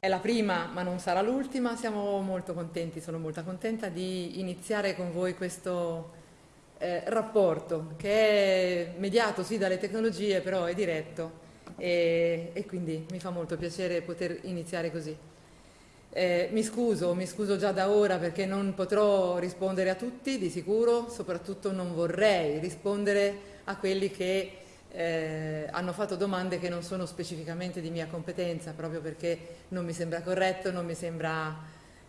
È la prima, ma non sarà l'ultima. Siamo molto contenti, sono molto contenta di iniziare con voi questo eh, rapporto che è mediato sì dalle tecnologie, però è diretto e, e quindi mi fa molto piacere poter iniziare così. Eh, mi scuso, mi scuso già da ora perché non potrò rispondere a tutti di sicuro, soprattutto non vorrei rispondere a quelli che eh, hanno fatto domande che non sono specificamente di mia competenza, proprio perché non mi sembra corretto, non mi sembra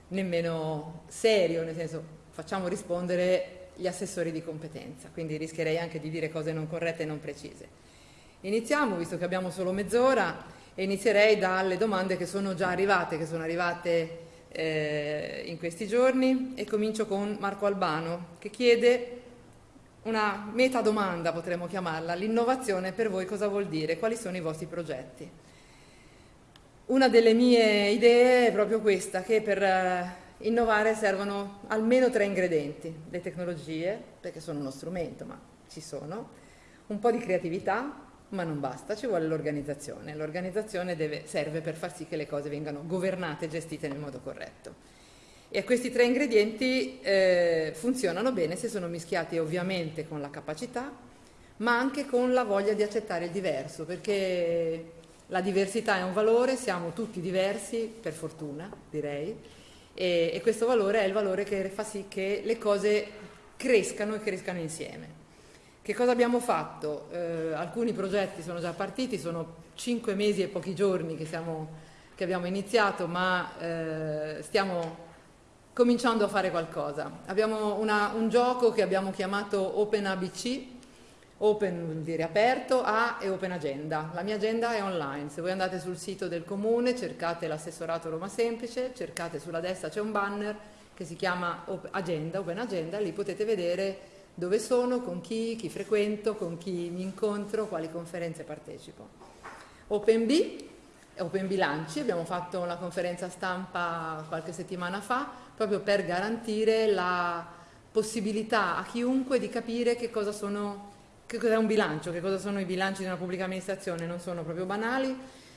nemmeno serio, nel senso facciamo rispondere gli assessori di competenza, quindi rischierei anche di dire cose non corrette e non precise. Iniziamo, visto che abbiamo solo mezz'ora, e inizierei dalle domande che sono già arrivate, che sono arrivate eh, in questi giorni, e comincio con Marco Albano, che chiede una metadomanda potremmo chiamarla, l'innovazione per voi cosa vuol dire, quali sono i vostri progetti. Una delle mie idee è proprio questa, che per eh, innovare servono almeno tre ingredienti, le tecnologie, perché sono uno strumento, ma ci sono, un po' di creatività, ma non basta, ci vuole l'organizzazione. L'organizzazione serve per far sì che le cose vengano governate e gestite nel modo corretto. E questi tre ingredienti eh, funzionano bene se sono mischiati ovviamente con la capacità, ma anche con la voglia di accettare il diverso, perché la diversità è un valore, siamo tutti diversi, per fortuna direi, e, e questo valore è il valore che fa sì che le cose crescano e crescano insieme. Che cosa abbiamo fatto? Eh, alcuni progetti sono già partiti, sono cinque mesi e pochi giorni che, siamo, che abbiamo iniziato, ma eh, stiamo cominciando a fare qualcosa. Abbiamo una, un gioco che abbiamo chiamato Open ABC, Open vuol dire aperto, A e Open Agenda. La mia agenda è online, se voi andate sul sito del comune cercate l'assessorato Roma Semplice, cercate sulla destra c'è un banner che si chiama Agenda, Open Agenda, lì potete vedere dove sono, con chi, chi frequento, con chi mi incontro, quali conferenze partecipo. Open B, Open Bilanci, abbiamo fatto una conferenza stampa qualche settimana fa proprio per garantire la possibilità a chiunque di capire che cosa sono che cos'è un bilancio, che cosa sono i bilanci di una pubblica amministrazione, non sono proprio banali,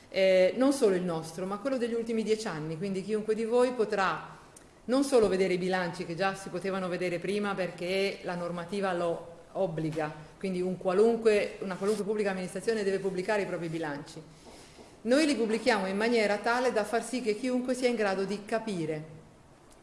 eh, non solo il nostro, ma quello degli ultimi dieci anni, quindi chiunque di voi potrà non solo vedere i bilanci che già si potevano vedere prima perché la normativa lo obbliga, quindi un qualunque, una qualunque pubblica amministrazione deve pubblicare i propri bilanci. Noi li pubblichiamo in maniera tale da far sì che chiunque sia in grado di capire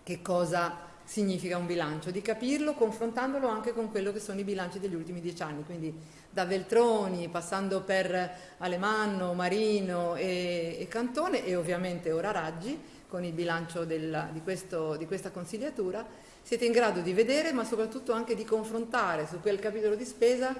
che cosa significa un bilancio, di capirlo confrontandolo anche con quello che sono i bilanci degli ultimi dieci anni, quindi da Veltroni, passando per Alemanno, Marino e, e Cantone e ovviamente ora Raggi, con il bilancio del, di, questo, di questa consigliatura, siete in grado di vedere ma soprattutto anche di confrontare su quel capitolo di spesa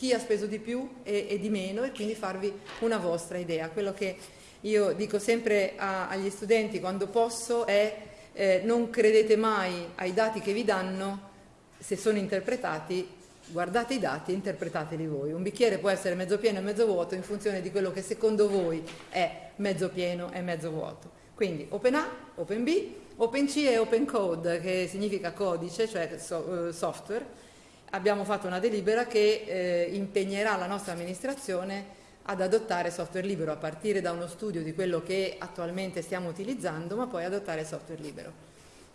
chi ha speso di più e, e di meno e quindi farvi una vostra idea. Quello che io dico sempre a, agli studenti quando posso è eh, non credete mai ai dati che vi danno, se sono interpretati, guardate i dati e interpretateli voi. Un bicchiere può essere mezzo pieno e mezzo vuoto in funzione di quello che secondo voi è mezzo pieno e mezzo vuoto. Quindi Open A, Open B, Open C e Open Code, che significa codice, cioè uh, software. Abbiamo fatto una delibera che eh, impegnerà la nostra amministrazione ad adottare software libero a partire da uno studio di quello che attualmente stiamo utilizzando, ma poi adottare software libero.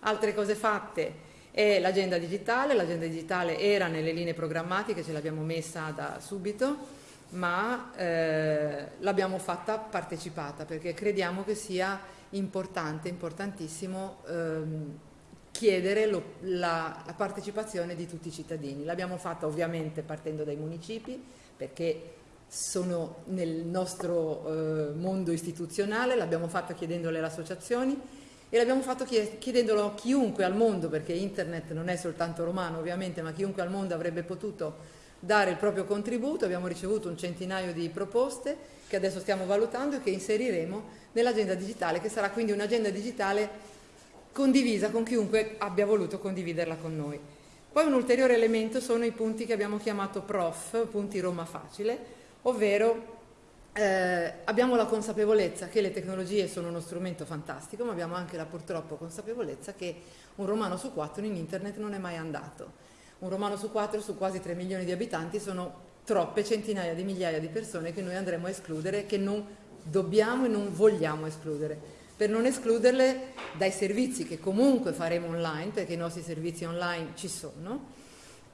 Altre cose fatte è l'agenda digitale, l'agenda digitale era nelle linee programmatiche, ce l'abbiamo messa da subito, ma eh, l'abbiamo fatta partecipata perché crediamo che sia importante, importantissimo ehm, chiedere lo, la, la partecipazione di tutti i cittadini. L'abbiamo fatta ovviamente partendo dai municipi perché sono nel nostro eh, mondo istituzionale, l'abbiamo fatto chiedendole alle associazioni e l'abbiamo fatto chiedendolo a chiunque al mondo, perché internet non è soltanto romano ovviamente, ma chiunque al mondo avrebbe potuto dare il proprio contributo, abbiamo ricevuto un centinaio di proposte che adesso stiamo valutando e che inseriremo nell'agenda digitale, che sarà quindi un'agenda digitale condivisa con chiunque abbia voluto condividerla con noi. Poi un ulteriore elemento sono i punti che abbiamo chiamato PROF, punti Roma Facile, ovvero eh, abbiamo la consapevolezza che le tecnologie sono uno strumento fantastico, ma abbiamo anche la purtroppo consapevolezza che un romano su quattro in internet non è mai andato. Un romano su quattro su quasi 3 milioni di abitanti sono troppe centinaia di migliaia di persone che noi andremo a escludere, che non dobbiamo e non vogliamo escludere. Per non escluderle dai servizi che comunque faremo online, perché i nostri servizi online ci sono.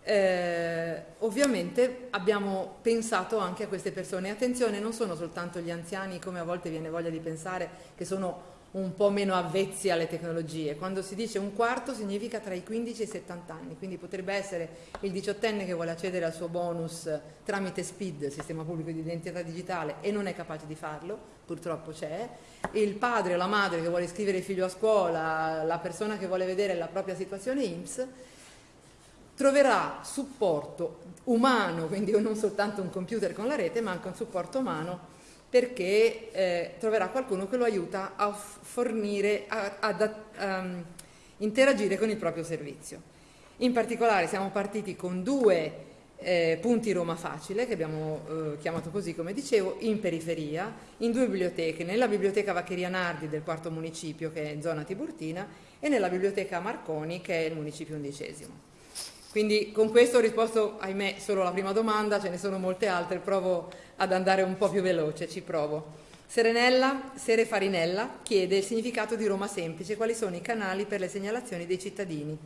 Eh, ovviamente abbiamo pensato anche a queste persone. Attenzione, non sono soltanto gli anziani, come a volte viene voglia di pensare, che sono un po' meno avvezzi alle tecnologie. Quando si dice un quarto significa tra i 15 e i 70 anni, quindi potrebbe essere il diciottenne che vuole accedere al suo bonus tramite SPID, Sistema Pubblico di Identità Digitale, e non è capace di farlo, purtroppo c'è, il padre o la madre che vuole iscrivere il figlio a scuola, la persona che vuole vedere la propria situazione IMSS, troverà supporto umano, quindi non soltanto un computer con la rete, ma anche un supporto umano perché eh, troverà qualcuno che lo aiuta a fornire, ad um, interagire con il proprio servizio. In particolare siamo partiti con due eh, punti Roma Facile, che abbiamo eh, chiamato così come dicevo, in periferia, in due biblioteche, nella biblioteca Vaccheria Nardi del quarto municipio che è in zona Tiburtina e nella biblioteca Marconi che è il municipio undicesimo. Quindi con questo ho risposto, ahimè, solo alla prima domanda, ce ne sono molte altre, provo ad andare un po' più veloce, ci provo. Serenella, Sere Farinella chiede il significato di Roma Semplice, quali sono i canali per le segnalazioni dei cittadini.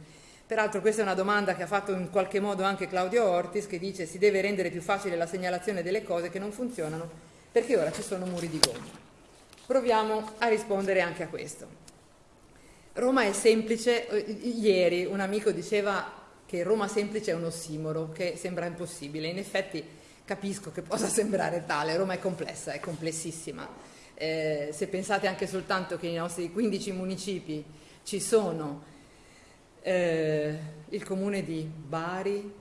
Peraltro questa è una domanda che ha fatto in qualche modo anche Claudio Ortis, che dice si deve rendere più facile la segnalazione delle cose che non funzionano, perché ora ci sono muri di gomma. Proviamo a rispondere anche a questo. Roma è semplice, eh, ieri un amico diceva che Roma semplice è un ossimoro, che sembra impossibile. In effetti capisco che possa sembrare tale, Roma è complessa, è complessissima. Eh, se pensate anche soltanto che nei nostri 15 municipi ci sono eh, il comune di Bari,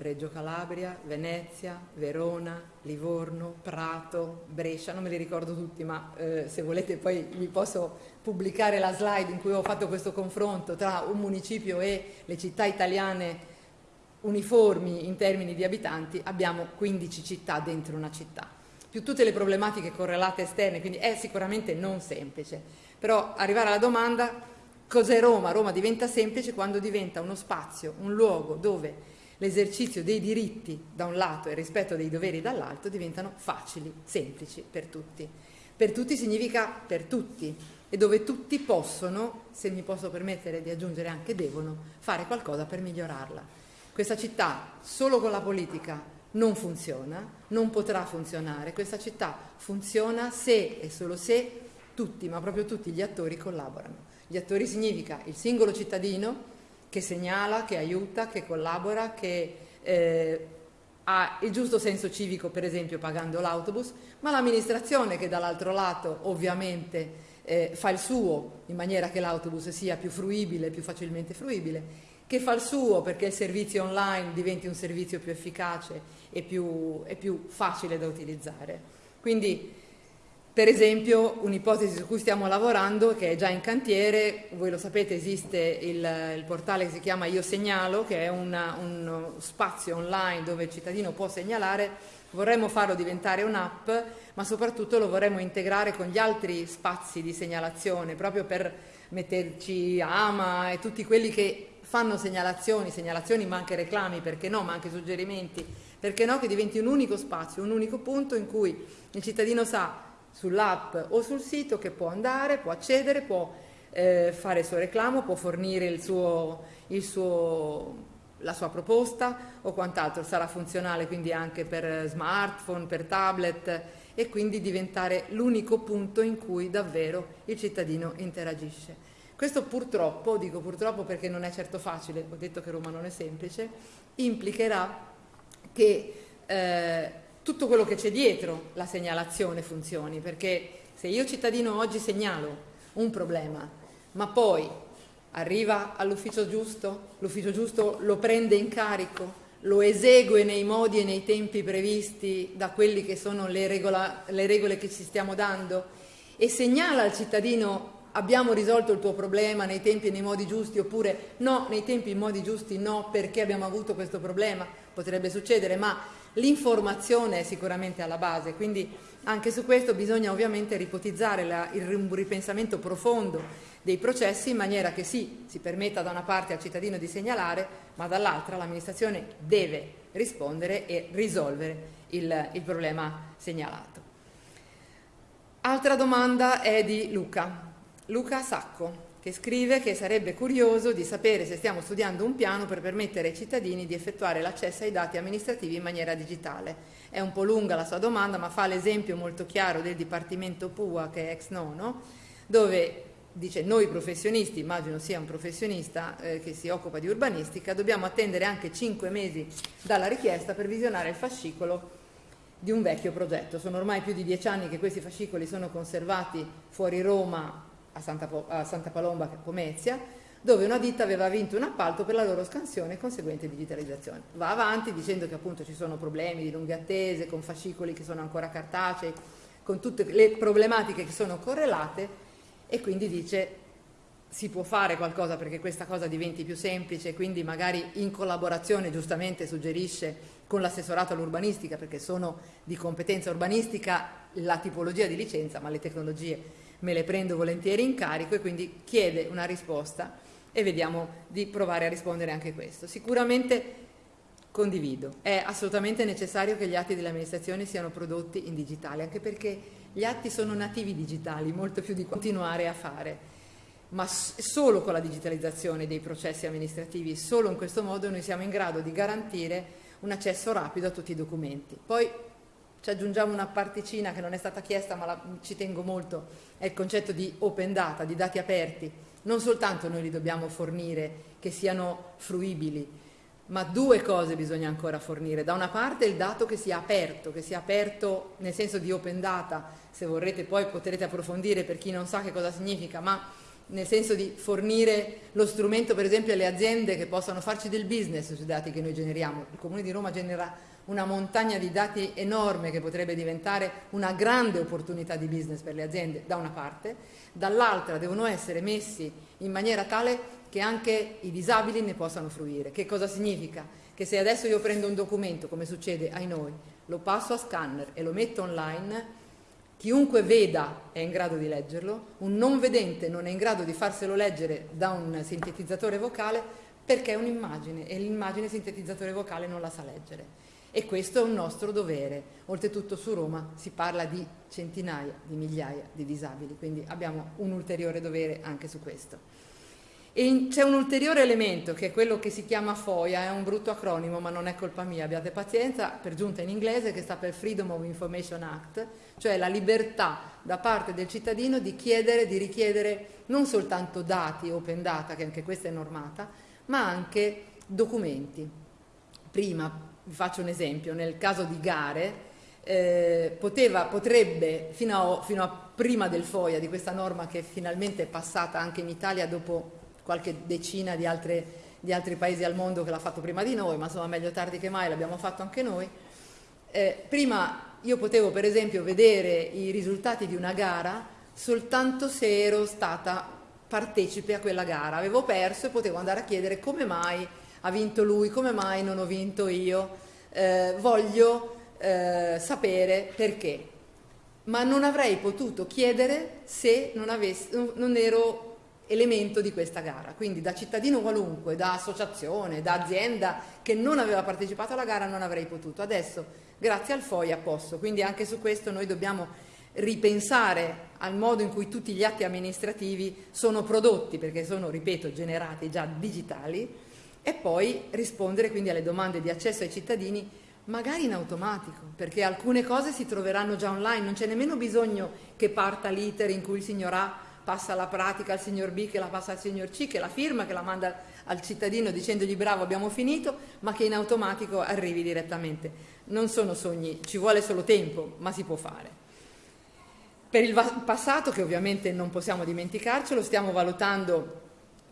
Reggio Calabria, Venezia, Verona, Livorno, Prato, Brescia, non me li ricordo tutti, ma eh, se volete poi vi posso pubblicare la slide in cui ho fatto questo confronto tra un municipio e le città italiane uniformi in termini di abitanti, abbiamo 15 città dentro una città, più tutte le problematiche correlate esterne, quindi è sicuramente non semplice. Però arrivare alla domanda cos'è Roma? Roma diventa semplice quando diventa uno spazio, un luogo dove l'esercizio dei diritti da un lato e il rispetto dei doveri dall'altro diventano facili, semplici per tutti. Per tutti significa per tutti e dove tutti possono, se mi posso permettere di aggiungere anche devono, fare qualcosa per migliorarla. Questa città solo con la politica non funziona, non potrà funzionare. Questa città funziona se e solo se tutti, ma proprio tutti gli attori collaborano. Gli attori significa il singolo cittadino, che segnala, che aiuta, che collabora, che eh, ha il giusto senso civico, per esempio pagando l'autobus, ma l'amministrazione che dall'altro lato ovviamente eh, fa il suo in maniera che l'autobus sia più fruibile, più facilmente fruibile, che fa il suo perché il servizio online diventi un servizio più efficace e più, e più facile da utilizzare. Quindi per esempio un'ipotesi su cui stiamo lavorando che è già in cantiere, voi lo sapete esiste il, il portale che si chiama Io Segnalo che è una, uno spazio online dove il cittadino può segnalare, vorremmo farlo diventare un'app ma soprattutto lo vorremmo integrare con gli altri spazi di segnalazione proprio per metterci AMA e tutti quelli che fanno segnalazioni, segnalazioni ma anche reclami, perché no, ma anche suggerimenti, perché no che diventi un unico spazio, un unico punto in cui il cittadino sa sull'app o sul sito che può andare, può accedere, può eh, fare il suo reclamo, può fornire il suo, il suo, la sua proposta o quant'altro. Sarà funzionale quindi anche per smartphone, per tablet e quindi diventare l'unico punto in cui davvero il cittadino interagisce. Questo purtroppo, dico purtroppo perché non è certo facile, ho detto che Roma non è semplice, implicherà che eh, tutto quello che c'è dietro la segnalazione funzioni, perché se io cittadino oggi segnalo un problema, ma poi arriva all'ufficio giusto, l'ufficio giusto lo prende in carico, lo esegue nei modi e nei tempi previsti da quelle che sono le, regola, le regole che ci stiamo dando e segnala al cittadino abbiamo risolto il tuo problema nei tempi e nei modi giusti oppure no, nei tempi e nei modi giusti no perché abbiamo avuto questo problema, potrebbe succedere, ma L'informazione è sicuramente alla base, quindi anche su questo bisogna ovviamente ripotizzare la, il ripensamento profondo dei processi in maniera che sì, si permetta da una parte al cittadino di segnalare, ma dall'altra l'amministrazione deve rispondere e risolvere il, il problema segnalato. Altra domanda è di Luca. Luca Sacco, che scrive che sarebbe curioso di sapere se stiamo studiando un piano per permettere ai cittadini di effettuare l'accesso ai dati amministrativi in maniera digitale. È un po' lunga la sua domanda, ma fa l'esempio molto chiaro del Dipartimento PUA, che è ex nono, dove dice noi professionisti, immagino sia un professionista eh, che si occupa di urbanistica, dobbiamo attendere anche cinque mesi dalla richiesta per visionare il fascicolo di un vecchio progetto. Sono ormai più di dieci anni che questi fascicoli sono conservati fuori Roma a Santa, a Santa Palomba, Pomezia, dove una ditta aveva vinto un appalto per la loro scansione e conseguente digitalizzazione. Va avanti dicendo che appunto ci sono problemi di lunghe attese, con fascicoli che sono ancora cartacei, con tutte le problematiche che sono correlate e quindi dice si può fare qualcosa perché questa cosa diventi più semplice, quindi magari in collaborazione giustamente suggerisce con l'assessorato all'urbanistica perché sono di competenza urbanistica la tipologia di licenza, ma le tecnologie me le prendo volentieri in carico e quindi chiede una risposta e vediamo di provare a rispondere anche a questo. Sicuramente condivido, è assolutamente necessario che gli atti dell'amministrazione siano prodotti in digitale, anche perché gli atti sono nativi digitali, molto più di continuare a fare ma solo con la digitalizzazione dei processi amministrativi, solo in questo modo noi siamo in grado di garantire un accesso rapido a tutti i documenti. Poi ci aggiungiamo una particina che non è stata chiesta ma la, ci tengo molto, è il concetto di open data, di dati aperti. Non soltanto noi li dobbiamo fornire che siano fruibili, ma due cose bisogna ancora fornire. Da una parte il dato che sia aperto, che sia aperto nel senso di open data, se vorrete poi potrete approfondire per chi non sa che cosa significa, ma nel senso di fornire lo strumento per esempio alle aziende che possano farci del business sui dati che noi generiamo. Il Comune di Roma genera una montagna di dati enorme che potrebbe diventare una grande opportunità di business per le aziende da una parte, dall'altra devono essere messi in maniera tale che anche i disabili ne possano fruire. Che cosa significa? Che se adesso io prendo un documento, come succede ai noi, lo passo a scanner e lo metto online, chiunque veda è in grado di leggerlo, un non vedente non è in grado di farselo leggere da un sintetizzatore vocale perché è un'immagine e l'immagine sintetizzatore vocale non la sa leggere e questo è un nostro dovere. Oltretutto su Roma si parla di centinaia di migliaia di disabili, quindi abbiamo un ulteriore dovere anche su questo. C'è un ulteriore elemento che è quello che si chiama FOIA, è un brutto acronimo ma non è colpa mia, abbiate pazienza, per giunta in inglese che sta per Freedom of Information Act, cioè la libertà da parte del cittadino di chiedere, di richiedere non soltanto dati, open data, che anche questa è normata, ma anche documenti. Prima vi faccio un esempio, nel caso di gare, eh, poteva, potrebbe, fino a, fino a, prima del FOIA, di questa norma che finalmente è passata anche in Italia dopo qualche decina di, altre, di altri paesi al mondo che l'ha fatto prima di noi, ma insomma meglio tardi che mai, l'abbiamo fatto anche noi, eh, prima io potevo per esempio vedere i risultati di una gara soltanto se ero stata partecipe a quella gara, avevo perso e potevo andare a chiedere come mai ha vinto lui, come mai non ho vinto io, eh, voglio eh, sapere perché. Ma non avrei potuto chiedere se non, avessi, non ero elemento di questa gara. Quindi da cittadino qualunque, da associazione, da azienda che non aveva partecipato alla gara non avrei potuto. Adesso, grazie al FOIA, posso. Quindi anche su questo noi dobbiamo ripensare al modo in cui tutti gli atti amministrativi sono prodotti, perché sono, ripeto, generati già digitali, e poi rispondere quindi alle domande di accesso ai cittadini magari in automatico, perché alcune cose si troveranno già online, non c'è nemmeno bisogno che parta l'iter in cui il signor A passa la pratica al signor B, che la passa al signor C, che la firma, che la manda al cittadino dicendogli bravo abbiamo finito, ma che in automatico arrivi direttamente. Non sono sogni, ci vuole solo tempo, ma si può fare. Per il passato, che ovviamente non possiamo dimenticarcelo, stiamo valutando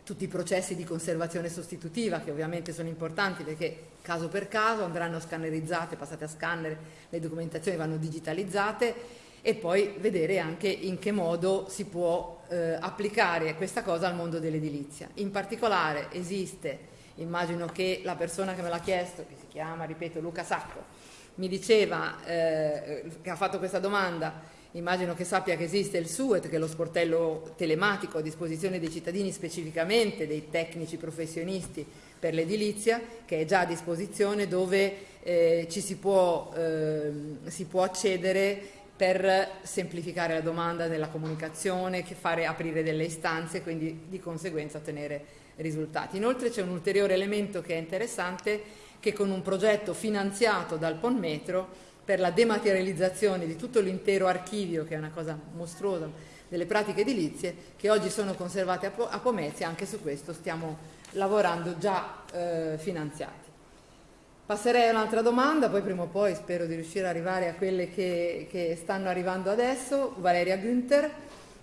tutti i processi di conservazione sostitutiva che ovviamente sono importanti perché caso per caso andranno scannerizzate, passate a scanner, le documentazioni vanno digitalizzate e poi vedere anche in che modo si può eh, applicare questa cosa al mondo dell'edilizia. In particolare esiste, immagino che la persona che me l'ha chiesto, che si chiama, ripeto, Luca Sacco, mi diceva, eh, che ha fatto questa domanda, Immagino che sappia che esiste il SUET, che è lo sportello telematico a disposizione dei cittadini, specificamente dei tecnici professionisti per l'edilizia, che è già a disposizione dove eh, ci si può, eh, si può accedere per semplificare la domanda nella comunicazione, fare aprire delle istanze e quindi di conseguenza ottenere risultati. Inoltre c'è un ulteriore elemento che è interessante che con un progetto finanziato dal PON Metro per la dematerializzazione di tutto l'intero archivio, che è una cosa mostruosa, delle pratiche edilizie, che oggi sono conservate a, Pomezia, anche su questo stiamo lavorando già eh, finanziati. Passerei a un'altra domanda, poi prima o poi spero di riuscire ad arrivare a quelle che, che stanno arrivando adesso. Valeria Günther,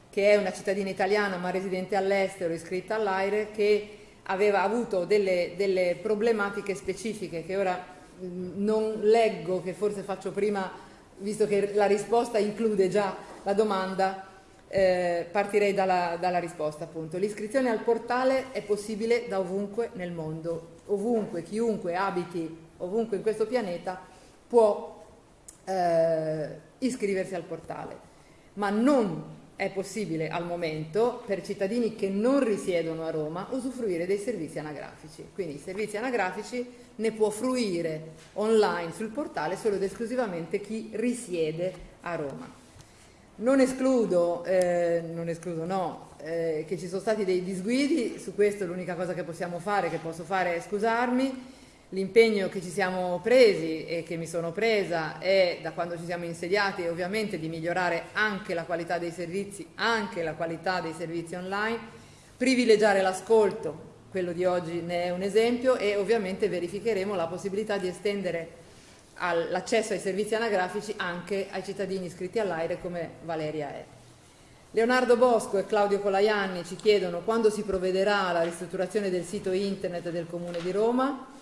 che è una cittadina italiana ma residente all'estero, iscritta all'AIRE, che aveva avuto delle, delle problematiche specifiche che ora non leggo, che forse faccio prima, visto che la risposta include già la domanda, eh, partirei dalla, dalla risposta appunto. L'iscrizione al portale è possibile da ovunque nel mondo, ovunque, chiunque abiti ovunque in questo pianeta può eh, iscriversi al portale, ma non è possibile al momento per cittadini che non risiedono a Roma usufruire dei servizi anagrafici. Quindi i servizi anagrafici ne può fruire online sul portale solo ed esclusivamente chi risiede a Roma. Non escludo, eh, non escludo no, eh, che ci sono stati dei disguidi, su questo l'unica cosa che possiamo fare, che posso fare è scusarmi, l'impegno che ci siamo presi e che mi sono presa è da quando ci siamo insediati ovviamente di migliorare anche la qualità dei servizi, anche la qualità dei servizi online, privilegiare l'ascolto, quello di oggi ne è un esempio e ovviamente verificheremo la possibilità di estendere l'accesso ai servizi anagrafici anche ai cittadini iscritti all'AIRE come Valeria è. Leonardo Bosco e Claudio Colaianni ci chiedono quando si provvederà alla ristrutturazione del sito internet del Comune di Roma.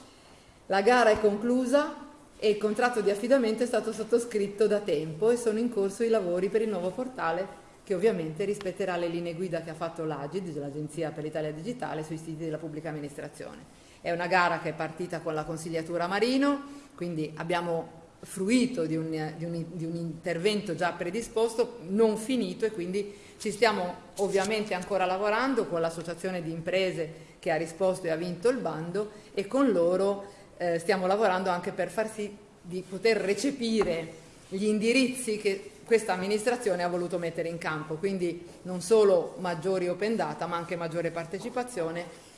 La gara è conclusa e il contratto di affidamento è stato sottoscritto da tempo e sono in corso i lavori per il nuovo portale che ovviamente rispetterà le linee guida che ha fatto l'Agid, l'Agenzia per l'Italia Digitale, sui siti della pubblica amministrazione. È una gara che è partita con la consigliatura Marino, quindi abbiamo fruito di un, di, un, di un, intervento già predisposto, non finito e quindi ci stiamo ovviamente ancora lavorando con l'associazione di imprese che ha risposto e ha vinto il bando e con loro eh, stiamo lavorando anche per far sì di poter recepire gli indirizzi che questa amministrazione ha voluto mettere in campo, quindi non solo maggiori open data ma anche maggiore partecipazione.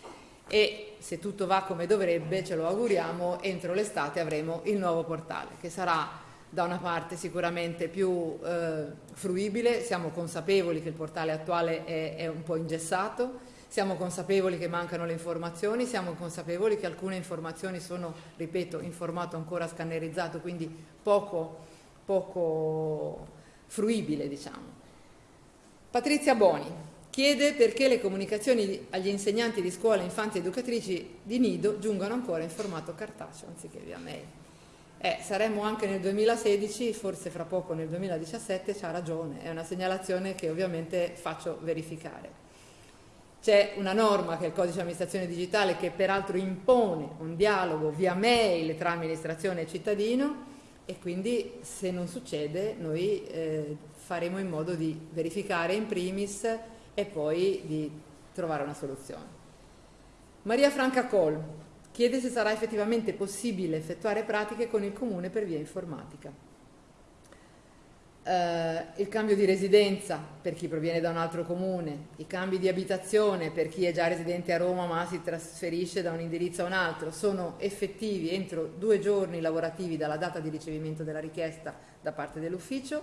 E se tutto va come dovrebbe, ce lo auguriamo, entro l'estate avremo il nuovo portale che sarà da una parte sicuramente più eh, fruibile, siamo consapevoli che il portale attuale è, è, un po' ingessato, siamo consapevoli che mancano le informazioni, siamo consapevoli che alcune informazioni sono, ripeto, in formato ancora scannerizzato, quindi poco, poco fruibile diciamo. Patrizia Boni, Chiede perché le comunicazioni agli insegnanti di scuola, infanti e educatrici di nido giungano ancora in formato cartaceo anziché via mail. Eh, saremmo anche nel 2016, forse fra poco nel 2017, c'ha ragione, è una segnalazione che ovviamente faccio verificare. C'è una norma che è il codice di amministrazione digitale che peraltro impone un dialogo via mail tra amministrazione e cittadino e quindi se non succede noi eh, faremo in modo di verificare in primis e poi di trovare una soluzione. Maria Franca Col chiede se sarà effettivamente possibile effettuare pratiche con il comune per via informatica. Uh, il cambio di residenza per chi proviene da un altro comune, i cambi di abitazione per chi è già residente a Roma ma si trasferisce da un indirizzo a un altro, sono effettivi entro due giorni lavorativi dalla data di ricevimento della richiesta da parte dell'ufficio.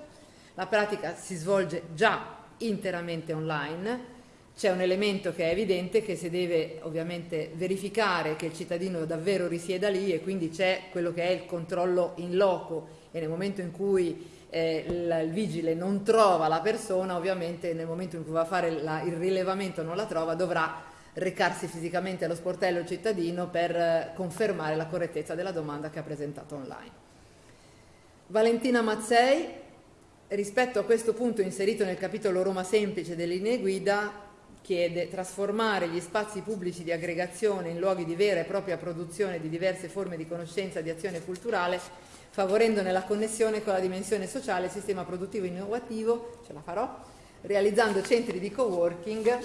La pratica si svolge già interamente online. C'è un elemento che è evidente che si deve ovviamente verificare che il cittadino davvero risieda lì e quindi c'è quello che è il controllo in loco e nel momento in cui eh, il, il, vigile non trova la persona, ovviamente nel momento in cui va a fare la, il rilevamento non la trova, dovrà recarsi fisicamente allo sportello cittadino per eh, confermare la correttezza della domanda che ha presentato online. Valentina Mazzei rispetto a questo punto inserito nel capitolo Roma Semplice delle linee guida chiede trasformare gli spazi pubblici di aggregazione in luoghi di vera e propria produzione di diverse forme di conoscenza e di azione culturale, favorendone la connessione con la dimensione sociale e il sistema produttivo innovativo, ce la farò, realizzando centri di co-working,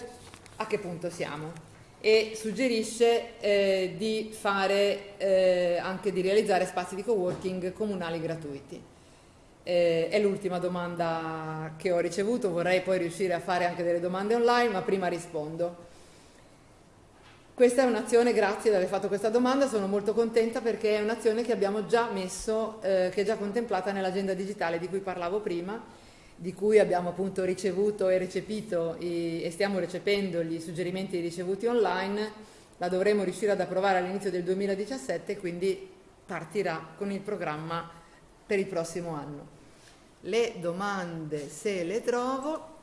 a che punto siamo? E suggerisce eh, di fare, eh, anche di realizzare spazi di co-working comunali gratuiti. Eh, è l'ultima domanda che ho ricevuto, vorrei poi riuscire a fare anche delle domande online, ma prima rispondo. Questa è un'azione, grazie di aver fatto questa domanda, sono molto contenta perché è un'azione che abbiamo già messo, eh, che è già contemplata nell'agenda digitale di cui parlavo prima, di cui abbiamo appunto ricevuto e recepito i, e stiamo recependo gli suggerimenti ricevuti online, la dovremo riuscire ad approvare all'inizio del 2017 quindi partirà con il programma per il prossimo anno. Le domande, se le trovo,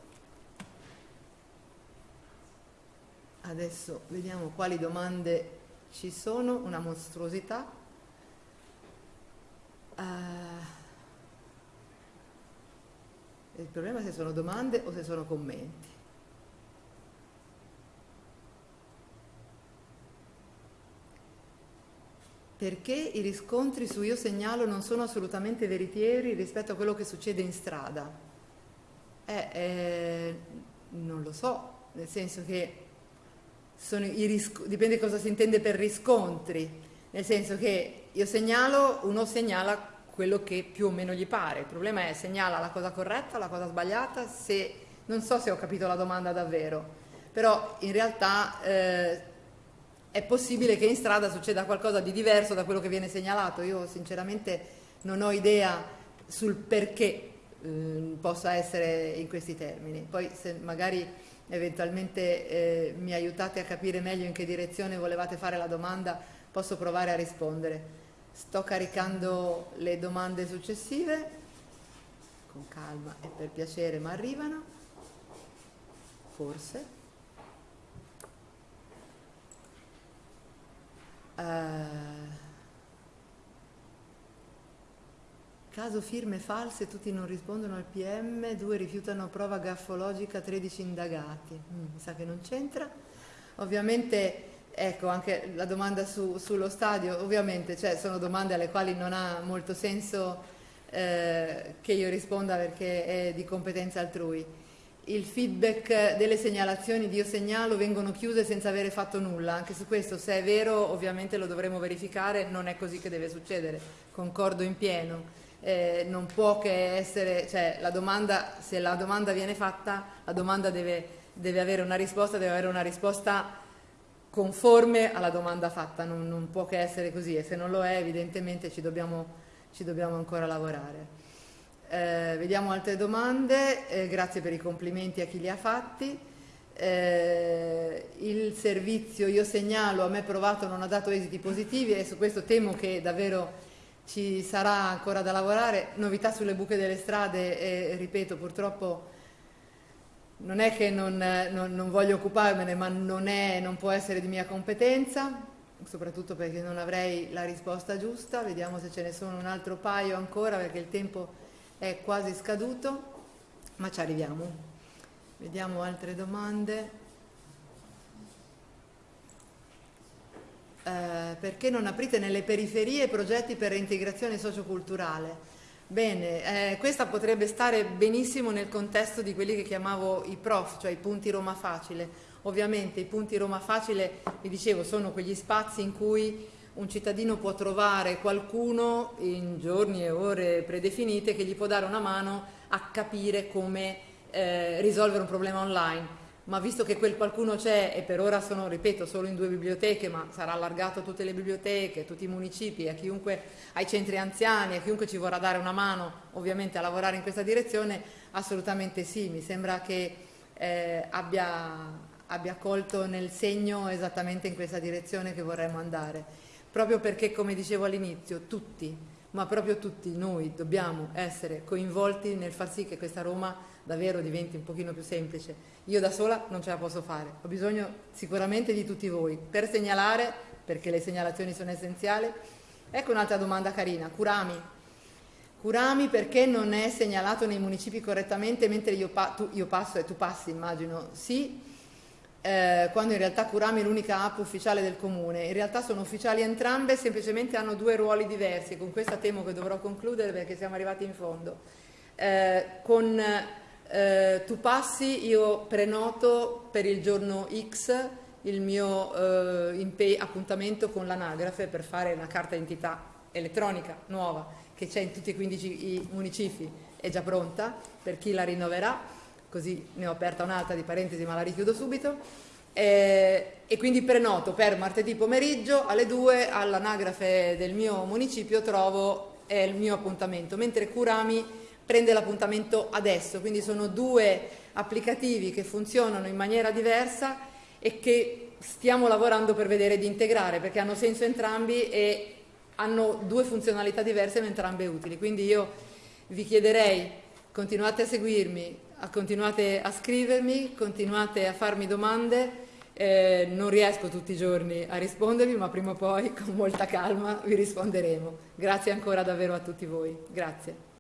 Adesso vediamo quali domande ci sono, una mostruosità. Uh, il problema è se sono domande o se sono commenti. Perché i riscontri su Io Segnalo non sono assolutamente veritieri rispetto a quello che succede in strada? Eh, eh, non lo so, nel senso che dipende cosa si intende per riscontri, nel senso che io segnalo, uno segnala quello che più o meno gli pare, il problema è segnala la cosa corretta, la cosa sbagliata, se, non so se ho capito la domanda davvero, però in realtà eh, è possibile che in strada succeda qualcosa di diverso da quello che viene segnalato, io sinceramente non ho idea sul perché eh, possa essere in questi termini, poi se magari eventualmente eh, mi aiutate a capire meglio in che direzione volevate fare la domanda, posso provare a rispondere. Sto caricando le domande successive, con calma e per piacere, ma arrivano, forse. Uh, Caso firme false, tutti non rispondono al PM, due rifiutano prova gaffologica, 13 indagati. Mm, mi sa che non c'entra. Ovviamente, ecco, anche la domanda su, sullo stadio, ovviamente cioè, sono domande alle quali non ha molto senso eh, che io risponda perché è di competenza altrui. Il feedback delle segnalazioni di io segnalo vengono chiuse senza avere fatto nulla, anche su questo se è vero ovviamente lo dovremo verificare, non è così che deve succedere, concordo in pieno eh, non può che essere, cioè la domanda, se la domanda viene fatta, la domanda deve, deve avere una risposta, deve avere una risposta conforme alla domanda fatta, non, non, può che essere così e se non lo è evidentemente ci dobbiamo, ci dobbiamo ancora lavorare. Eh, vediamo altre domande, eh, grazie per i complimenti a chi li ha fatti. Eh, il servizio io segnalo a me provato non ha dato esiti positivi e su questo temo che davvero ci sarà ancora da lavorare, novità sulle buche delle strade e ripeto purtroppo non è che non, non, non voglio occuparmene ma non, è, non può essere di mia competenza, soprattutto perché non avrei la risposta giusta, vediamo se ce ne sono un altro paio ancora perché il tempo è quasi scaduto, ma ci arriviamo. Vediamo altre domande. Eh, perché non aprite nelle periferie progetti per reintegrazione socioculturale? Bene, eh, questa potrebbe stare benissimo nel contesto di quelli che chiamavo i prof, cioè i punti Roma Facile. Ovviamente i punti Roma Facile, vi dicevo, sono quegli spazi in cui un cittadino può trovare qualcuno in giorni e ore predefinite che gli può dare una mano a capire come eh, risolvere un problema online ma visto che quel qualcuno c'è e per ora sono, ripeto, solo in due biblioteche, ma sarà allargato a tutte le biblioteche, a tutti i municipi, a chiunque, ai centri anziani, a chiunque ci vorrà dare una mano ovviamente a lavorare in questa direzione, assolutamente sì, mi sembra che eh, abbia, abbia colto nel segno esattamente in questa direzione che vorremmo andare, proprio perché come dicevo all'inizio, tutti, ma proprio tutti noi dobbiamo essere coinvolti nel far sì che questa Roma davvero diventi un pochino più semplice. Io da sola non ce la posso fare, ho bisogno sicuramente di tutti voi per segnalare, perché le segnalazioni sono essenziali. Ecco un'altra domanda carina, Curami. Curami perché non è segnalato nei municipi correttamente mentre io, pa io passo e tu passi, immagino, sì, eh, quando in realtà Curami è l'unica app ufficiale del comune. In realtà sono ufficiali entrambe, semplicemente hanno due ruoli diversi. Con questa temo che dovrò concludere perché siamo arrivati in fondo. Eh, con eh, tu passi, io prenoto per il giorno X il mio eh, appuntamento con l'anagrafe per fare una carta d'identità elettronica nuova che c'è in tutti e 15 i municipi è già pronta per chi la rinnoverà, così ne ho aperta un'altra di parentesi ma la richiudo subito. Eh, e quindi prenoto per martedì pomeriggio alle 2 all'anagrafe del mio municipio trovo eh, il mio appuntamento, mentre Curami prende l'appuntamento adesso, quindi sono due applicativi che funzionano in maniera diversa e che stiamo lavorando per vedere di integrare perché hanno senso entrambi e hanno due funzionalità diverse ma entrambe utili. Quindi io vi chiederei, continuate a seguirmi, continuate a scrivermi, continuate a farmi domande. Eh, non riesco tutti i giorni a rispondervi, ma prima o poi con molta calma vi risponderemo. Grazie ancora davvero a tutti voi. Grazie.